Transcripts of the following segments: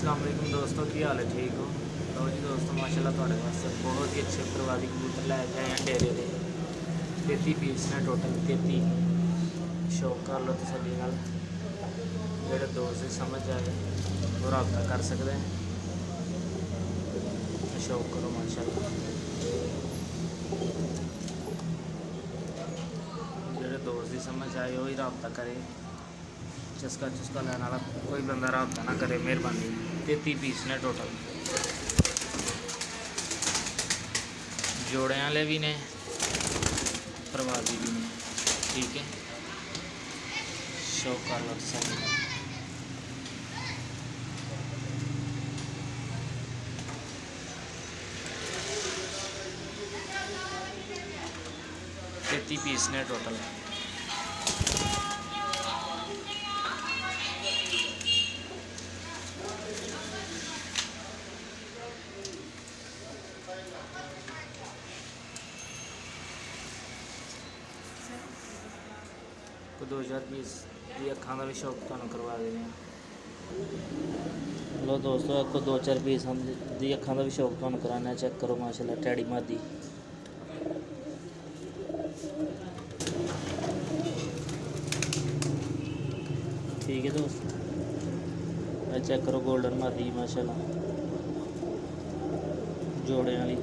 ਅਸਲਾਮ ਦੋਸਤੋ ਕੀ ਹਾਲ ਹੈ ਠੀਕ ਹੋ ਲਓ ਜੀ ਦੋਸਤੋ ਮਾਸ਼ਾਅੱਲਾ ਤੁਹਾਡੇ ਵਾਸਤੇ ਬਹੁਤ ਹੀ ਅੱਛੇ ਪ੍ਰਵਾਦੀ ਕਬੂਤਰ ਲੈ ਕੇ ਆਏ ਹਾਂ ਡੇਰੇ ਦੇ 33 ਪੀਸ ਨੇ ਟੋਟਲ 33 ਸ਼ੌਕ ਕਰ ਲਓ ਤਸੱਲੀ ਨਾਲ ਜਿਹੜੇ ਦੋਸਤ ਦੀ ਸਮਝ ਆਏ ਉਹ ਰਾਬਤਾ ਕਰ ਸਕਦੇ ਹੈ ਸ਼ੌਕ ਕਰੋ ਮਾਸ਼ਾਅੱਲਾ ਜਿਹੜੇ ਦੋਸਤ ਦੀ ਸਮਝ ਆਏ ਉਹ ਹੀ ਰਾਬਤਾ ਕਰੇ ਚਸਕਾ ਚੁਸਕਾ ਲੈਣ ਵਾਲਾ ਕੋਈ ਬੰਦਾ ਰਾਬਤਾ ਨਾ ਕਰੇ ਮਿਹਰਬਾਨੀ तेती पीस ने टोटल जोड़े वाले भी ने प्रवादी भी ने। ठीक है? शौक का लग सकता तेती पीस ने टोटल को 2020 अखा का भी शौक तुम करवा दे रहे हैं लो दोस्तों, आपको दो चार बीस हम दी अखा का भी शौक तुम कराने चेक करो माशाल्लाह, टैडी मादी। ठीक है दोस्त। चेक करो गोल्डन मादी, माशाल्लाह। जोड़े वाली,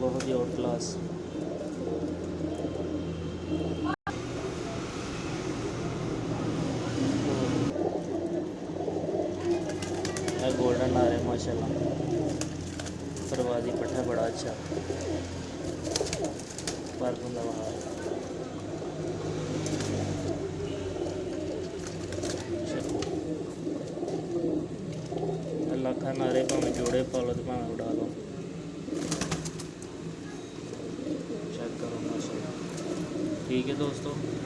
बहुत ही और क्लास है गोल्डन आ रहा है, माशाल्लाह। फरवादी पट्टा बड़ा अच्छा। पार्क अच्छा। नारे भावें जोड़े पालो तो उड़ा लो। चेक करो, माशाल्लाह। ठीक है दोस्तों?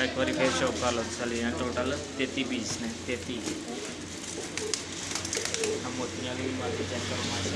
એક વારી ફેર શોપ કાલો ચાલી ટોટલ તેતી પીસ ને તેતી આ મોતિયાની માટી ચેક કરવા માટે